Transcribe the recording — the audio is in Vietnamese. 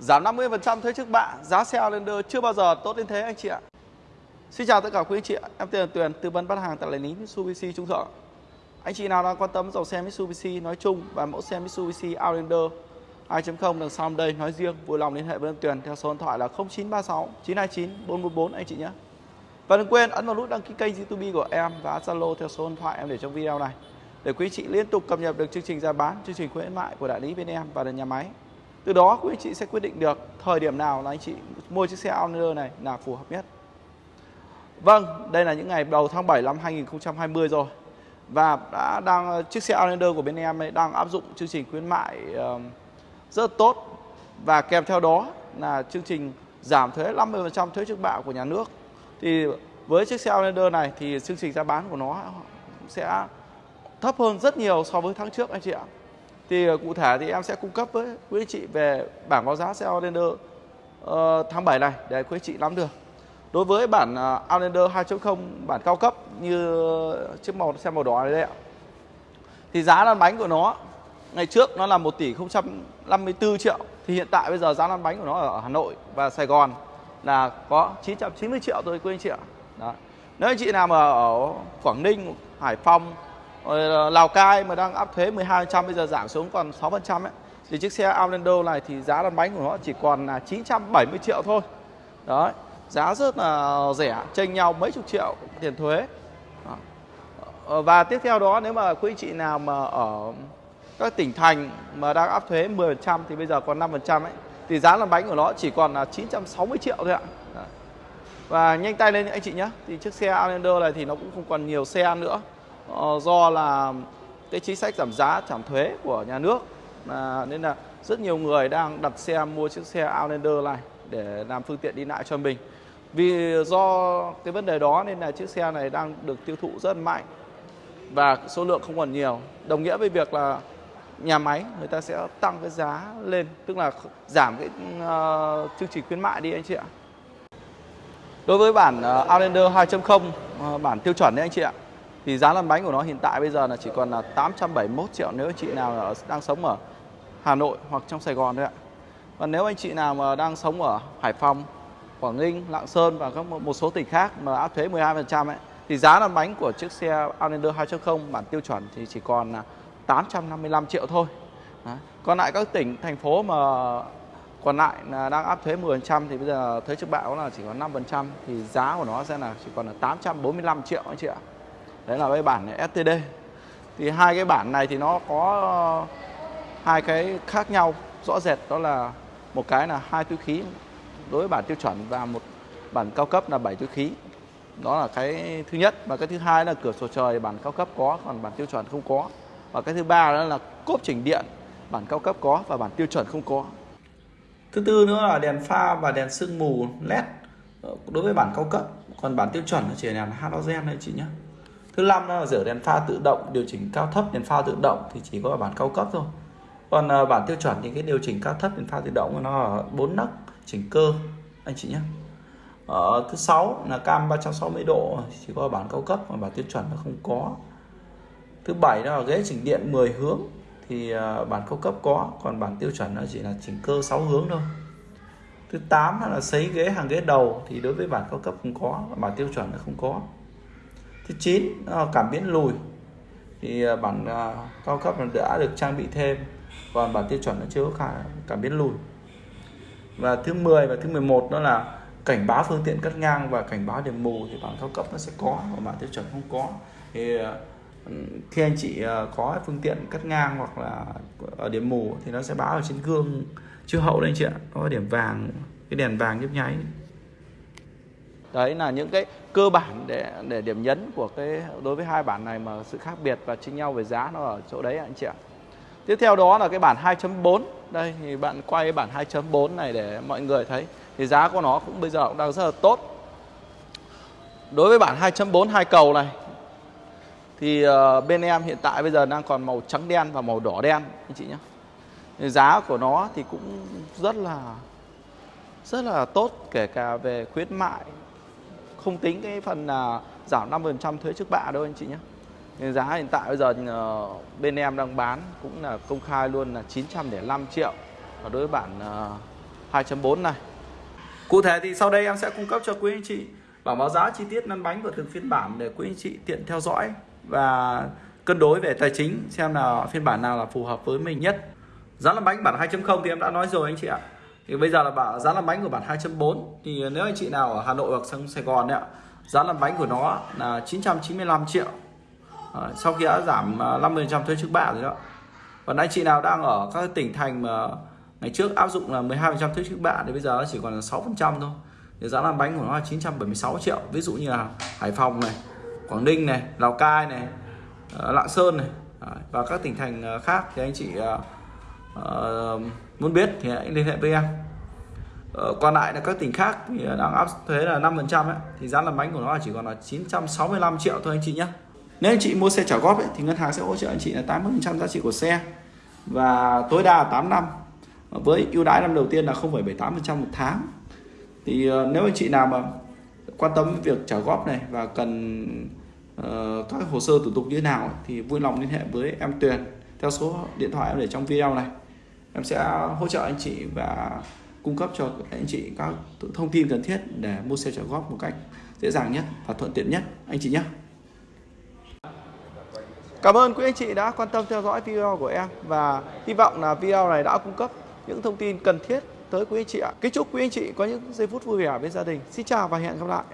Giảm 50% thuế trước bạ, giá xe Outlander chưa bao giờ tốt đến thế anh chị ạ. Xin chào tất cả quý anh chị ạ, em tên là Tuyền, tư vấn bán hàng tại đại lý Mitsubishi Trung Thượng. Anh chị nào đang quan tâm dòng xe Mitsubishi nói chung và mẫu xe Mitsubishi Outlander 2.0 đằng sau đây nói riêng, vui lòng liên hệ với em Tuyền theo số điện thoại là 0936 929 444 anh chị nhé. Và đừng quên ấn vào nút đăng ký kênh YouTube của em và Zalo theo số điện thoại em để trong video này để quý chị liên tục cập nhật được chương trình giá bán, chương trình khuyến mại của đại lý bên em và nhà máy. Từ đó quý anh chị sẽ quyết định được thời điểm nào là anh chị mua chiếc xe Outlander này là phù hợp nhất. Vâng, đây là những ngày đầu tháng 7 năm 2020 rồi. Và đã đang chiếc xe Outlander của bên em ấy đang áp dụng chương trình khuyến mại rất tốt và kèm theo đó là chương trình giảm thuế 50% thuế trước bạ của nhà nước. Thì với chiếc xe Outlander này thì chương trình giá bán của nó sẽ thấp hơn rất nhiều so với tháng trước anh chị ạ. Thì ờ, cụ thể thì em sẽ cung cấp với quý anh chị về bảng báo giá xe Outlander uh, tháng 7 này để quý anh chị nắm được. Đối với bản uh, Outlander 2.0 bản cao cấp như chiếc màu xe màu đỏ này đây ạ. Thì giá lăn bánh của nó ngày trước nó là 1 tỷ 054 triệu thì hiện tại bây giờ giá lăn bánh của nó ở Hà Nội và Sài Gòn là có 990 triệu thôi quý anh chị ạ. Đó. Nếu anh chị nào mà ở Quảng Ninh, Hải Phòng rồi Lào Cai mà đang áp thuế 12% bây giờ giảm xuống còn 6% ấy thì chiếc xe Outlander này thì giá lăn bánh của nó chỉ còn là 970 triệu thôi. Đấy, giá rất là rẻ, chênh nhau mấy chục triệu tiền thuế. Đó. Ờ, và tiếp theo đó nếu mà quý chị nào mà ở các tỉnh thành mà đang áp thuế 10% thì bây giờ còn 5% ấy thì giá lăn bánh của nó chỉ còn là 960 triệu thôi ạ. Và nhanh tay lên anh chị nhé. Thì chiếc xe Outlander này thì nó cũng không còn nhiều xe nữa. Ờ, do là cái chính sách giảm giá giảm thuế của nhà nước. À, nên là rất nhiều người đang đặt xe mua chiếc xe Outlander này để làm phương tiện đi lại cho mình. Vì do cái vấn đề đó nên là chiếc xe này đang được tiêu thụ rất mạnh và số lượng không còn nhiều. Đồng nghĩa với việc là nhà máy người ta sẽ tăng cái giá lên tức là giảm cái uh, chương trình khuyến mại đi anh chị ạ. Đối với bản uh, Outlander 2.0 uh, bản tiêu chuẩn đấy anh chị ạ thì giá lăn bánh của nó hiện tại bây giờ là chỉ còn là 871 triệu nếu anh chị nào ở, đang sống ở Hà Nội hoặc trong Sài Gòn thôi ạ. Còn nếu anh chị nào mà đang sống ở Hải Phòng, Quảng Ninh, Lạng Sơn và các một số tỉnh khác mà áp thuế 12% ấy thì giá lăn bánh của chiếc xe Outlander 2.0 bản tiêu chuẩn thì chỉ còn là 855 triệu thôi. Còn lại các tỉnh, thành phố mà còn lại là đang áp thuế 10% thì bây giờ thuế trước bạ là chỉ còn 5% thì giá của nó sẽ là chỉ còn là 845 triệu anh chị ạ đấy là cái bản này STD thì hai cái bản này thì nó có hai cái khác nhau rõ rệt. Đó là một cái là hai túi khí đối với bản tiêu chuẩn và một bản cao cấp là bảy túi khí. Đó là cái thứ nhất. Và cái thứ hai là cửa sổ trời, bản cao cấp có, còn bản tiêu chuẩn không có. Và cái thứ ba đó là cốp chỉnh điện, bản cao cấp có và bản tiêu chuẩn không có. Thứ tư nữa là đèn pha và đèn sương mù led ờ, đối với bản cao cấp. Còn bản tiêu chuẩn nó chỉ là halogen thôi chị nhé thứ năm là rửa đèn pha tự động điều chỉnh cao thấp đèn pha tự động thì chỉ có ở bản cao cấp thôi. Còn uh, bản tiêu chuẩn thì cái điều chỉnh cao thấp đèn pha tự động nó ở bốn nấc chỉnh cơ anh chị nhé. Ở thứ sáu là cam 360 độ chỉ có ở bản cao cấp mà bản tiêu chuẩn nó không có. Thứ bảy đó là ghế chỉnh điện 10 hướng thì uh, bản cao cấp có còn bản tiêu chuẩn nó chỉ là chỉnh cơ 6 hướng thôi. Thứ 8 là sấy ghế hàng ghế đầu thì đối với bản cao cấp không có bản tiêu chuẩn nó không có thứ 9 à, cảm biến lùi. Thì à, bản à, cao cấp đã được trang bị thêm, còn bản tiêu chuẩn nó chưa có cảm biến lùi. Và thứ 10 và thứ 11 đó là cảnh báo phương tiện cắt ngang và cảnh báo điểm mù thì bản cao cấp nó sẽ có và bản tiêu chuẩn không có. Thì ừ, khi anh chị có phương tiện cắt ngang hoặc là ở điểm mù thì nó sẽ báo ở trên gương chiếu hậu đấy anh chị ạ. Có điểm vàng, cái đèn vàng nhấp nháy đấy là những cái cơ bản để để điểm nhấn của cái, đối với hai bản này mà sự khác biệt và chênh nhau về giá nó ở chỗ đấy anh chị ạ. Tiếp theo đó là cái bản 2.4 đây, thì bạn quay bản 2.4 này để mọi người thấy. Thì giá của nó cũng bây giờ cũng đang rất là tốt. Đối với bản 2.4 hai cầu này, thì ờ, bên em hiện tại bây giờ đang còn màu trắng đen và màu đỏ đen, anh chị nhé. Thì giá của nó thì cũng rất là rất là tốt, kể cả về khuyến mại không tính cái phần là giảm 5% thuế trước bạ đâu anh chị nhé nên giá hiện tại bây giờ ờ, bên em đang bán cũng là công khai luôn là 905 triệu và đối với bản 2.4 ờ, này. Cụ thể thì sau đây em sẽ cung cấp cho quý anh chị bảng báo giá, chi tiết lăn bánh của từng phiên bản để quý anh chị tiện theo dõi và cân đối về tài chính, xem là phiên bản nào là phù hợp với mình nhất. Giá lăn bánh bản 2.0 thì em đã nói rồi anh chị ạ. Thì bây giờ là bảo giá lăn bánh của bản 2.4 thì nếu anh chị nào ở Hà Nội hoặc sang Sài Gòn đấy ạ, giá lăn bánh của nó là 995 triệu. À, sau khi đã giảm ờ, 50% thuế trước bạ rồi đó. Còn anh chị nào đang ở các tỉnh thành mà ngày trước áp dụng là 12% thuế trước bạ thì bây giờ nó chỉ còn là 6% thôi thì giá làm bánh của nó là 976 triệu ví dụ như là Hải Phòng này Quảng Ninh này Lào Cai này ờ, Lạng Sơn này và các tỉnh thành khác thì anh chị uh, muốn biết thì hãy liên hệ với em. Ờ, còn lại là các tỉnh khác thì đang áp thuế là 5% ấy, thì giá làm bánh của nó chỉ còn là 965 triệu thôi anh chị nhé. Nếu anh chị mua xe trả góp ấy, thì ngân hàng sẽ hỗ trợ anh chị là 80% giá trị của xe. Và tối đa là 8 năm. Với ưu đãi năm đầu tiên là 0,78% một tháng. Thì ờ, nếu anh chị nào mà quan tâm việc trả góp này và cần uh, các hồ sơ thủ tục như thế nào thì vui lòng liên hệ với em Tuyền theo số điện thoại em để trong video này em sẽ hỗ trợ anh chị và cung cấp cho anh chị các thông tin cần thiết để mua xe trả góp một cách dễ dàng nhất và thuận tiện nhất anh chị nhé Cảm ơn quý anh chị đã quan tâm theo dõi video của em và hy vọng là video này đã cung cấp những thông tin cần thiết tới quý anh chị ạ. Kính chúc quý anh chị có những giây phút vui vẻ bên gia đình. Xin chào và hẹn gặp lại.